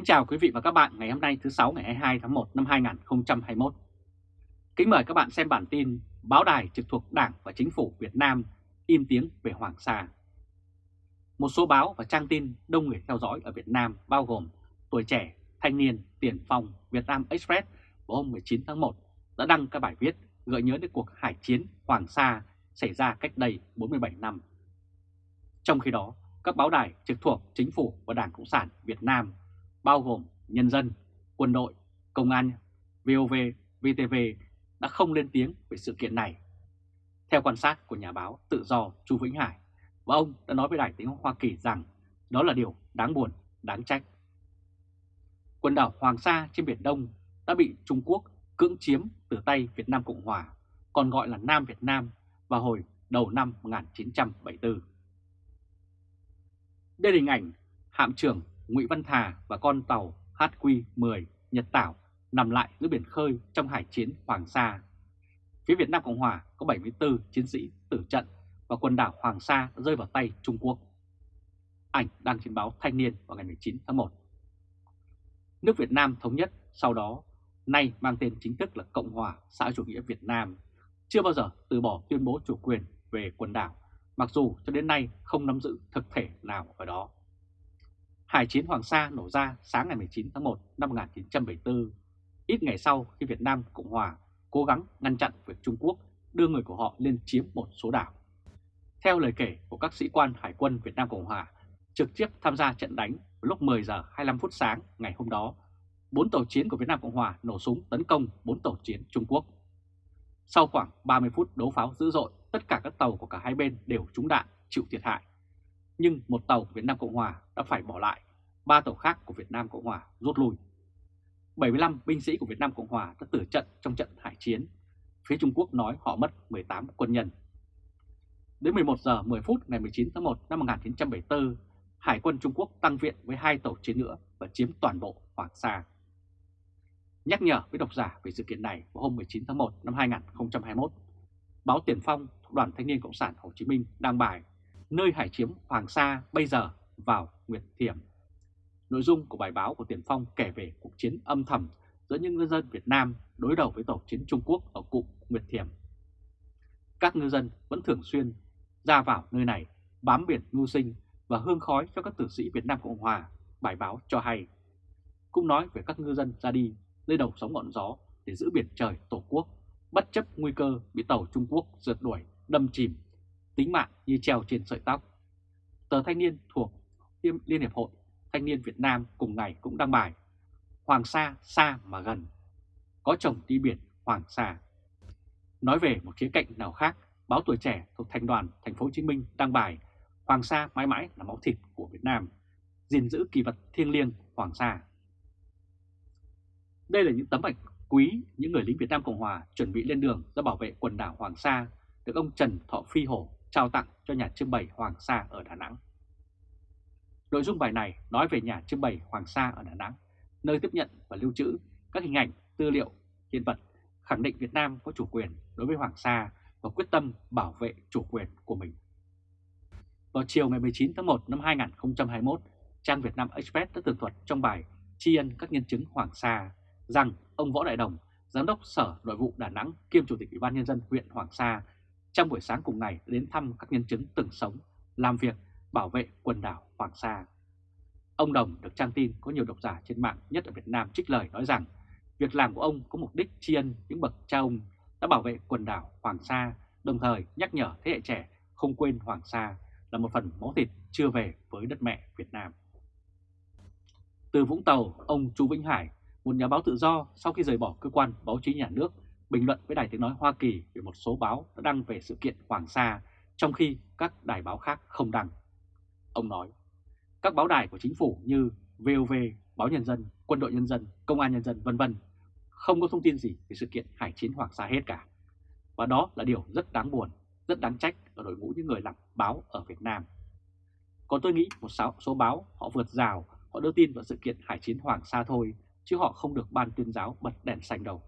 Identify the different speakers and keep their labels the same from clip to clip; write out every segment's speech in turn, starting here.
Speaker 1: Kính chào quý vị và các bạn ngày hôm nay thứ 6 ngày 22 tháng 1 năm 2021. Kính mời các bạn xem bản tin báo đài trực thuộc Đảng và Chính phủ Việt Nam im tiếng về Hoàng Sa. Một số báo và trang tin đông người theo dõi ở Việt Nam bao gồm Tuổi Trẻ, Thanh niên, Tiền Phong, Việt Nam Express vào hôm 19 tháng 1 đã đăng các bài viết gợi nhớ đến cuộc hải chiến Hoàng Sa xảy ra cách đây 47 năm. Trong khi đó, các báo đài trực thuộc Chính phủ và Đảng Cộng sản Việt Nam bao gồm Nhân dân, Quân đội, Công an, VOV, VTV đã không lên tiếng về sự kiện này. Theo quan sát của nhà báo tự do Chu Vĩnh Hải, và ông đã nói với Đài tiếng Hoa Kỳ rằng đó là điều đáng buồn, đáng trách. Quần đảo Hoàng Sa trên Biển Đông đã bị Trung Quốc cưỡng chiếm từ tay Việt Nam Cộng Hòa, còn gọi là Nam Việt Nam vào hồi đầu năm 1974. Đây là hình ảnh hạm trưởng Ngụy Văn Thà và con tàu HQ-10 Nhật Tảo nằm lại giữa biển khơi trong hải chiến Hoàng Sa. Phía Việt Nam Cộng Hòa có 74 chiến sĩ tử trận và quần đảo Hoàng Sa rơi vào tay Trung Quốc. Ảnh đăng trên báo Thanh niên vào ngày 19 tháng 1. Nước Việt Nam thống nhất sau đó, nay mang tên chính thức là Cộng hòa xã chủ nghĩa Việt Nam, chưa bao giờ từ bỏ tuyên bố chủ quyền về quần đảo, mặc dù cho đến nay không nắm giữ thực thể nào ở đó. Hải chiến Hoàng Sa nổ ra sáng ngày 19 tháng 1 năm 1974, ít ngày sau khi Việt Nam Cộng Hòa cố gắng ngăn chặn việc Trung Quốc đưa người của họ lên chiếm một số đảo. Theo lời kể của các sĩ quan Hải quân Việt Nam Cộng Hòa trực tiếp tham gia trận đánh lúc 10 giờ 25 phút sáng ngày hôm đó, bốn tàu chiến của Việt Nam Cộng Hòa nổ súng tấn công bốn tàu chiến Trung Quốc. Sau khoảng 30 phút đấu pháo dữ dội, tất cả các tàu của cả hai bên đều trúng đạn, chịu thiệt hại nhưng một tàu của Việt Nam Cộng Hòa đã phải bỏ lại, ba tàu khác của Việt Nam Cộng Hòa rút lui. 75 binh sĩ của Việt Nam Cộng Hòa đã tử trận trong trận hải chiến. Phía Trung Quốc nói họ mất 18 quân nhân. Đến 11 giờ 10 phút ngày 19 tháng 1 năm 1974, Hải quân Trung Quốc tăng viện với hai tàu chiến nữa và chiếm toàn bộ Hoàng Sa. Nhắc nhở với độc giả về sự kiện này vào hôm 19 tháng 1 năm 2021, báo Tiền Phong Đoàn Thanh niên Cộng sản Hồ Chí Minh đăng bài nơi hải chiếm Hoàng Sa bây giờ vào Nguyệt Thiểm. Nội dung của bài báo của Tiền Phong kể về cuộc chiến âm thầm giữa những ngư dân Việt Nam đối đầu với tàu chiến Trung Quốc ở cụm Nguyệt Thiểm. Các ngư dân vẫn thường xuyên ra vào nơi này bám biển mưu sinh và hương khói cho các tử sĩ Việt Nam Cộng Hòa, bài báo cho hay. Cũng nói về các ngư dân ra đi nơi đầu sóng ngọn gió để giữ biển trời Tổ quốc, bất chấp nguy cơ bị tàu Trung Quốc rượt đuổi, đâm chìm tính mạng như treo trên sợi tóc. Tờ Thanh niên thuộc Liên Hiệp Hội Thanh niên Việt Nam cùng ngày cũng đăng bài Hoàng Sa xa mà gần, có chồng đi biển Hoàng Sa. Nói về một khía cạnh nào khác, báo Tuổi Trẻ thuộc Thành đoàn Thành phố Hồ Chí Minh đăng bài Hoàng Sa mãi mãi là máu thịt của Việt Nam, gìn giữ kỳ vật thiêng liêng Hoàng Sa. Đây là những tấm ảnh quý những người lính Việt Nam Cộng Hòa chuẩn bị lên đường ra bảo vệ quần đảo Hoàng Sa được ông Trần Thọ Phi Hổ trao tặng cho nhà trưng bày Hoàng Sa ở Đà Nẵng. Nội dung bài này nói về nhà trưng bày Hoàng Sa ở Đà Nẵng, nơi tiếp nhận và lưu trữ các hình ảnh, tư liệu, hiện vật, khẳng định Việt Nam có chủ quyền đối với Hoàng Sa và quyết tâm bảo vệ chủ quyền của mình. Vào chiều ngày 19 tháng 1 năm 2021, trang Việt Nam Express đã tường thuật trong bài tri ân các nhân chứng Hoàng Sa rằng ông Võ Đại Đồng, Giám đốc Sở Nội vụ Đà Nẵng kiêm Chủ tịch Ủy ban Nhân dân huyện Hoàng Sa trong buổi sáng cùng ngày đến thăm các nhân chứng từng sống, làm việc, bảo vệ quần đảo Hoàng Sa. Ông Đồng được trang tin có nhiều độc giả trên mạng nhất ở Việt Nam trích lời nói rằng việc làm của ông có mục đích tri ân những bậc cha ông đã bảo vệ quần đảo Hoàng Sa, đồng thời nhắc nhở thế hệ trẻ không quên Hoàng Sa là một phần máu thịt chưa về với đất mẹ Việt Nam. Từ Vũng Tàu, ông Chu Vĩnh Hải, một nhà báo tự do sau khi rời bỏ cơ quan báo chí nhà nước bình luận với Đài Tiếng Nói Hoa Kỳ về một số báo đã đăng về sự kiện Hoàng Sa, trong khi các đài báo khác không đăng. Ông nói, các báo đài của chính phủ như VOV, Báo Nhân dân, Quân đội Nhân dân, Công an Nhân dân vân vân không có thông tin gì về sự kiện hải chiến Hoàng Sa hết cả. Và đó là điều rất đáng buồn, rất đáng trách ở đội ngũ những người làm báo ở Việt Nam. Còn tôi nghĩ một số báo họ vượt rào, họ đưa tin vào sự kiện hải chiến Hoàng Sa thôi, chứ họ không được ban tuyên giáo bật đèn xanh đâu.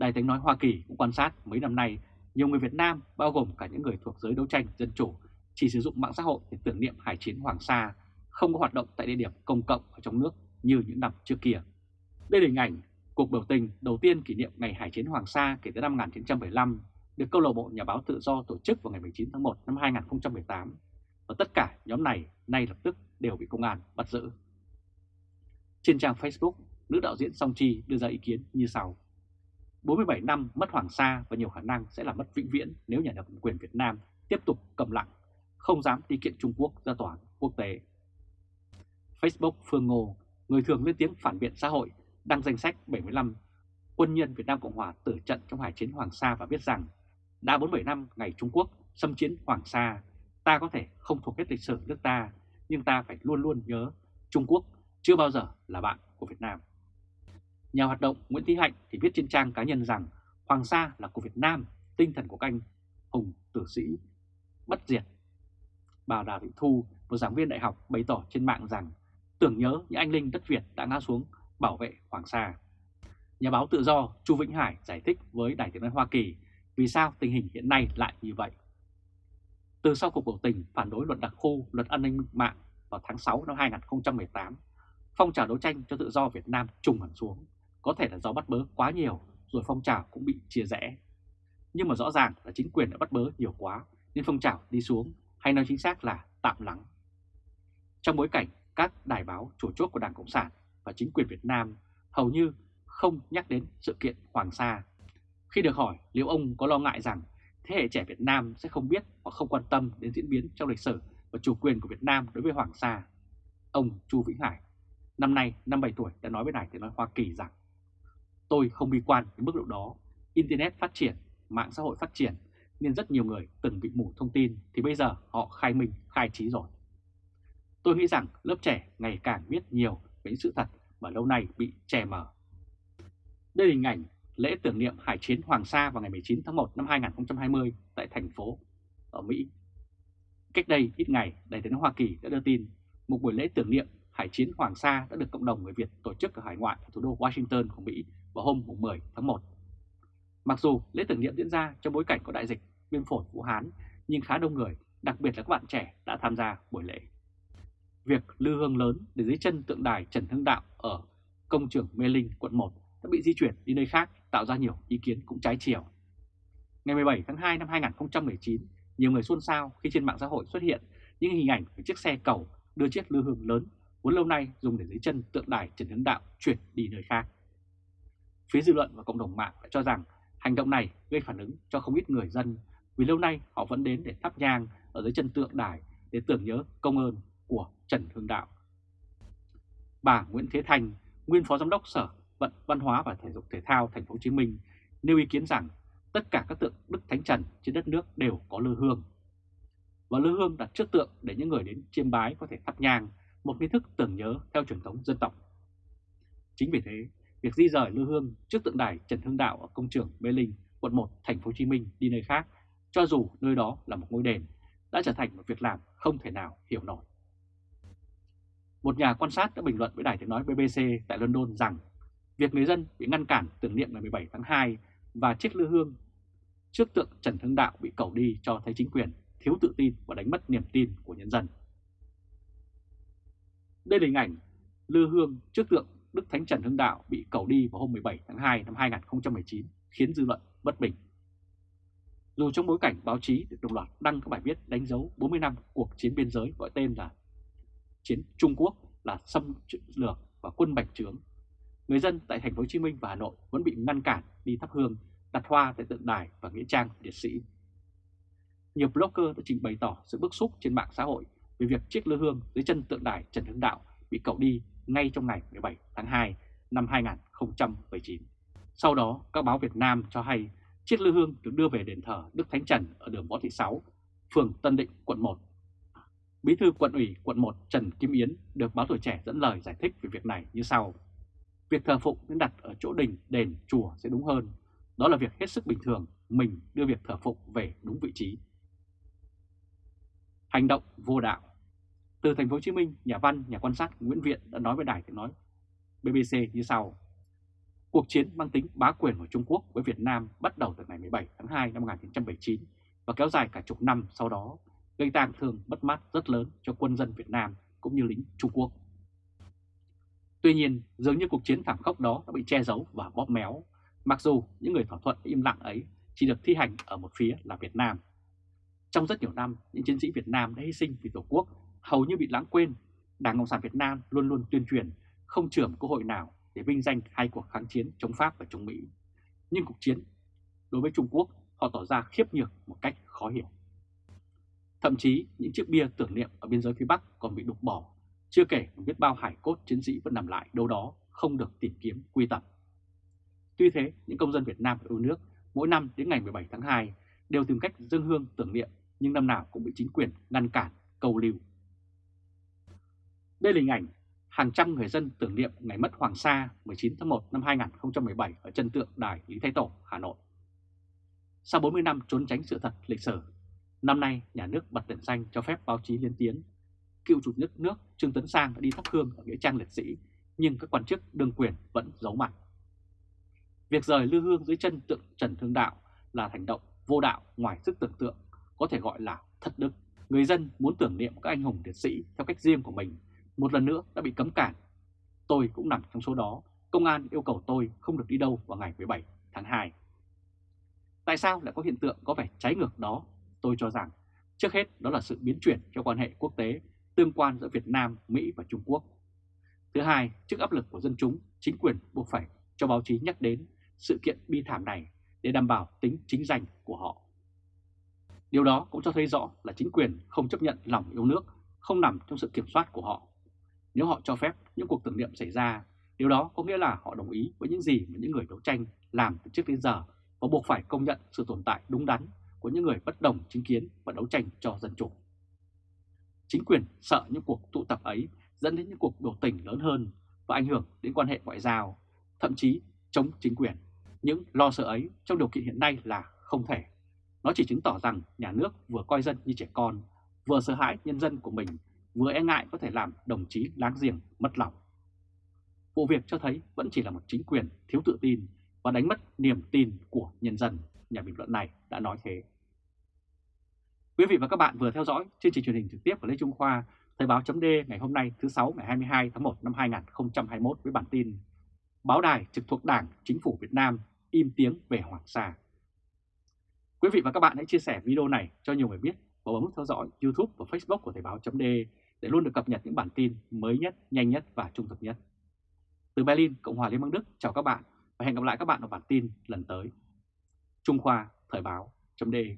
Speaker 1: Đài tiếng nói Hoa Kỳ cũng quan sát mấy năm nay, nhiều người Việt Nam, bao gồm cả những người thuộc giới đấu tranh dân chủ, chỉ sử dụng mạng xã hội để tưởng niệm hải chiến Hoàng Sa, không có hoạt động tại địa điểm công cộng ở trong nước như những năm trước kia. Đây là hình ảnh cuộc biểu tình đầu tiên kỷ niệm ngày Hải chiến Hoàng Sa kể từ năm 1975 được câu lạc bộ Nhà báo Tự do tổ chức vào ngày 19 tháng 1 năm 2018 và tất cả nhóm này nay lập tức đều bị công an bắt giữ. Trên trang Facebook, nữ đạo diễn Song Chi đưa ra ý kiến như sau. 47 năm mất Hoàng Sa và nhiều khả năng sẽ là mất vĩnh viễn nếu nhà nước quyền Việt Nam tiếp tục cầm lặng, không dám đi kiện Trung Quốc ra tòa quốc tế. Facebook Phương Ngô, người thường lên tiếng phản biện xã hội, đăng danh sách 75 quân nhân Việt Nam Cộng Hòa tử trận trong Hải chiến Hoàng Sa và viết rằng đã 47 năm ngày Trung Quốc xâm chiến Hoàng Sa, ta có thể không thuộc hết lịch sử nước ta, nhưng ta phải luôn luôn nhớ Trung Quốc chưa bao giờ là bạn của Việt Nam. Nhà hoạt động Nguyễn Thị Hạnh thì viết trên trang cá nhân rằng Hoàng Sa là của Việt Nam, tinh thần của canh hùng tử sĩ, bất diệt. Bà Đào Thị Thu, một giảng viên đại học bày tỏ trên mạng rằng tưởng nhớ những anh linh đất Việt đã ngã xuống bảo vệ Hoàng Sa. Nhà báo tự do Chu Vĩnh Hải giải thích với Đài tiếng nói Hoa Kỳ vì sao tình hình hiện nay lại như vậy. Từ sau cuộc biểu tình phản đối luật đặc khu, luật an ninh mạng vào tháng 6 năm 2018, phong trào đấu tranh cho tự do Việt Nam trùng hẳn xuống, có thể là do bắt bớ quá nhiều rồi phong trào cũng bị chia rẽ. Nhưng mà rõ ràng là chính quyền đã bắt bớ nhiều quá nên phong trào đi xuống, hay nói chính xác là tạm lắng. Trong bối cảnh các đài báo chủ chốt của Đảng Cộng sản và chính quyền Việt Nam hầu như không nhắc đến sự kiện Hoàng Sa. Khi được hỏi liệu ông có lo ngại rằng thế hệ trẻ Việt Nam sẽ không biết hoặc không quan tâm đến diễn biến trong lịch sử và chủ quyền của Việt Nam đối với Hoàng Sa, ông Chu Vĩnh Hải, năm nay 57 tuổi đã nói với Đài Tiếng Nói Hoa Kỳ rằng Tôi không bi quan đến mức độ đó, Internet phát triển, mạng xã hội phát triển nên rất nhiều người từng bị mù thông tin thì bây giờ họ khai minh, khai trí rồi. Tôi nghĩ rằng lớp trẻ ngày càng biết nhiều về những sự thật mà lâu nay bị che mờ. Đây là hình ảnh lễ tưởng niệm Hải chiến Hoàng Sa vào ngày 19 tháng 1 năm 2020 tại thành phố ở Mỹ. Cách đây ít ngày, Đại tướng Hoa Kỳ đã đưa tin một buổi lễ tưởng niệm Hải chiến Hoàng Sa đã được cộng đồng người Việt tổ chức ở hải ngoại ở thủ đô Washington của Mỹ vào hôm 10 tháng 1. Mặc dù lễ tưởng niệm diễn ra trong bối cảnh có đại dịch viêm phổi Vũ Hán, nhưng khá đông người, đặc biệt là các bạn trẻ đã tham gia buổi lễ. Việc lư hương lớn để dưới chân tượng đài Trần Hưng Đạo ở công trường Mê Linh, quận 1 đã bị di chuyển đi nơi khác tạo ra nhiều ý kiến cũng trái chiều. Ngày 17 tháng 2 năm 2019, nhiều người xôn xao khi trên mạng xã hội xuất hiện những hình ảnh về chiếc xe cầu đưa chiếc lư hương lớn vốn lâu nay dùng để dưới chân tượng đài Trần Hưng Đạo chuyển đi nơi khác. Phía dư luận và cộng đồng mạng đã cho rằng hành động này gây phản ứng cho không ít người dân vì lâu nay họ vẫn đến để thắp nhang ở dưới chân tượng đài để tưởng nhớ công ơn của Trần Hưng Đạo. Bà Nguyễn Thế Thành, nguyên phó giám đốc Sở vận Văn hóa và Thể dục Thể thao Thành phố Hồ Chí Minh nêu ý kiến rằng tất cả các tượng Đức Thánh Trần trên đất nước đều có lư hương. Và lư hương đặt trước tượng để những người đến chiêm bái có thể thắp nhang, một nghi thức tưởng nhớ theo truyền thống dân tộc. Chính vì thế, việc di rời lư hương trước tượng đài Trần Hưng Đạo ở công trường Mê Linh, quận 1, Thành phố Hồ Chí Minh đi nơi khác, cho dù nơi đó là một ngôi đền, đã trở thành một việc làm không thể nào hiểu nổi. Một nhà quan sát đã bình luận với đài tiếng nói BBC tại London rằng việc người dân bị ngăn cản tưởng niệm ngày 17 tháng 2 và chiếc lư hương trước tượng Trần Hưng Đạo bị cầu đi cho thấy chính quyền thiếu tự tin và đánh mất niềm tin của nhân dân. Đây là hình ảnh lư hương trước tượng Đức Thánh Trần Hưng Đạo bị cầu đi vào hôm 17 tháng 2 năm 2019 khiến dư luận bất bình. Dù trong bối cảnh báo chí được đồng loạt đăng các bài viết đánh dấu 40 năm cuộc chiến biên giới gọi tên là chiến Trung Quốc là xâm lược và quân bạch trướng người dân tại thành phố Hồ Chí Minh và Hà Nội vẫn bị ngăn cản đi thắp hương, đặt hoa tại tượng đài và nghĩa trang liệt sĩ. Nhiều blogger đã trình bày tỏ sự bức xúc trên mạng xã hội về việc chiếc lư hương dưới chân tượng đài Trần Hưng Đạo bị cậu đi ngay trong ngày 17 tháng 2 năm 2019. Sau đó, các báo Việt Nam cho hay chiếc lư hương được đưa về đền thờ Đức Thánh Trần ở đường Võ Thị Sáu, phường Tân Định, quận 1. Bí thư quận ủy quận 1 Trần Kim Yến được báo tuổi trẻ dẫn lời giải thích về việc này như sau. Việc thờ phụng nên đặt ở chỗ đình, đền, chùa sẽ đúng hơn. Đó là việc hết sức bình thường, mình đưa việc thờ phụng về đúng vị trí. Hành động vô đạo từ thành phố Hồ Chí Minh, nhà văn, nhà quan sát Nguyễn Viện đã nói với đài tiếng nói BBC như sau. Cuộc chiến mang tính bá quyền của Trung Quốc với Việt Nam bắt đầu từ ngày 17 tháng 2 năm 1979 và kéo dài cả chục năm sau đó, gây tang thương mất mát rất lớn cho quân dân Việt Nam cũng như lính Trung Quốc. Tuy nhiên, dường như cuộc chiến thảm khốc đó đã bị che giấu và bóp méo, mặc dù những người thỏa thuận im lặng ấy chỉ được thi hành ở một phía là Việt Nam. Trong rất nhiều năm, những chiến sĩ Việt Nam đã hy sinh vì Tổ quốc hầu như bị lãng quên. Đảng Cộng sản Việt Nam luôn luôn tuyên truyền không trưởng cơ hội nào để vinh danh hai cuộc kháng chiến chống Pháp và chống Mỹ. Nhưng cuộc chiến đối với Trung Quốc họ tỏ ra khiếp nhược một cách khó hiểu. Thậm chí những chiếc bia tưởng niệm ở biên giới phía Bắc còn bị đục bỏ, chưa kể biết bao hải cốt chiến sĩ vẫn nằm lại đâu đó không được tìm kiếm quy tập. Tuy thế, những công dân Việt Nam yêu nước mỗi năm đến ngày 17 tháng 2 đều tìm cách dâng hương tưởng niệm nhưng năm nào cũng bị chính quyền ngăn cản, cầu lưu. Đây là hình ảnh hàng trăm người dân tưởng niệm ngày mất Hoàng Sa 19 tháng 1 năm 2017 ở chân tượng đài Lý Thái Tổ, Hà Nội. Sau 40 năm trốn tránh sự thật lịch sử, năm nay nhà nước bật đèn xanh cho phép báo chí liên tiếng. Cựu chủ tịch nước Trương Tấn Sang đã đi thắp hương ở nghĩa trang liệt sĩ, nhưng các quan chức đương quyền vẫn giấu mặt. Việc rời lưu hương dưới chân tượng Trần Thương Đạo là hành động vô đạo ngoài sức tưởng tượng, có thể gọi là thất đức. Người dân muốn tưởng niệm các anh hùng liệt sĩ theo cách riêng của mình, một lần nữa đã bị cấm cản. Tôi cũng nằm trong số đó, công an yêu cầu tôi không được đi đâu vào ngày 17 tháng 2. Tại sao lại có hiện tượng có vẻ trái ngược đó? Tôi cho rằng trước hết đó là sự biến chuyển cho quan hệ quốc tế tương quan giữa Việt Nam, Mỹ và Trung Quốc. Thứ hai, trước áp lực của dân chúng, chính quyền buộc phải cho báo chí nhắc đến sự kiện bi thảm này để đảm bảo tính chính danh của họ. Điều đó cũng cho thấy rõ là chính quyền không chấp nhận lòng yêu nước, không nằm trong sự kiểm soát của họ. Nếu họ cho phép những cuộc tưởng niệm xảy ra, điều đó có nghĩa là họ đồng ý với những gì mà những người đấu tranh làm từ trước đến giờ và buộc phải công nhận sự tồn tại đúng đắn của những người bất đồng chính kiến và đấu tranh cho dân chủ. Chính quyền sợ những cuộc tụ tập ấy dẫn đến những cuộc biểu tình lớn hơn và ảnh hưởng đến quan hệ ngoại giao, thậm chí chống chính quyền. Những lo sợ ấy trong điều kiện hiện nay là không thể. Nó chỉ chứng tỏ rằng nhà nước vừa coi dân như trẻ con, vừa sợ hãi nhân dân của mình, vừa e ngại có thể làm đồng chí láng giềng mất lòng. Vụ việc cho thấy vẫn chỉ là một chính quyền thiếu tự tin và đánh mất niềm tin của nhân dân, nhà bình luận này đã nói thế. Quý vị và các bạn vừa theo dõi chương trình truyền hình trực tiếp của Lê Trung Khoa, Thời báo chấm ngày hôm nay thứ 6 ngày 22 tháng 1 năm 2021 với bản tin Báo đài trực thuộc Đảng, Chính phủ Việt Nam im tiếng về Hoàng Sa. Quý vị và các bạn hãy chia sẻ video này cho nhiều người biết và bấm nút theo dõi YouTube và Facebook của Thời báo chấm để để luôn được cập nhật những bản tin mới nhất, nhanh nhất và trung thực nhất. Từ Berlin, Cộng hòa Liên bang Đức, chào các bạn và hẹn gặp lại các bạn ở bản tin lần tới. Trung Khoa Thời báo.de